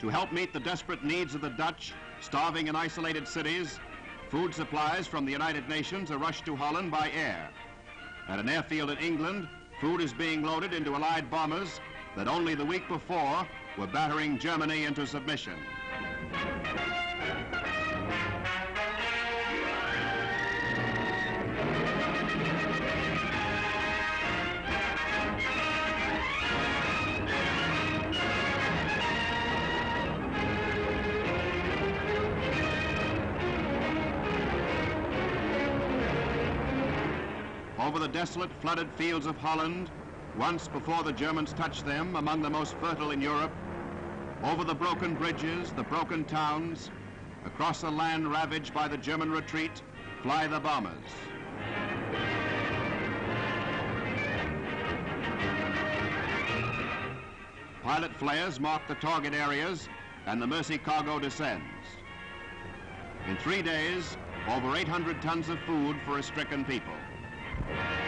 To help meet the desperate needs of the Dutch, starving in isolated cities, food supplies from the United Nations are rushed to Holland by air. At an airfield in England, food is being loaded into Allied bombers that only the week before were battering Germany into submission. Over the desolate, flooded fields of Holland, once before the Germans touched them, among the most fertile in Europe, over the broken bridges, the broken towns, across a land ravaged by the German retreat, fly the bombers. Pilot flares mark the target areas and the Mercy cargo descends. In three days, over 800 tons of food for a stricken people. Thank you.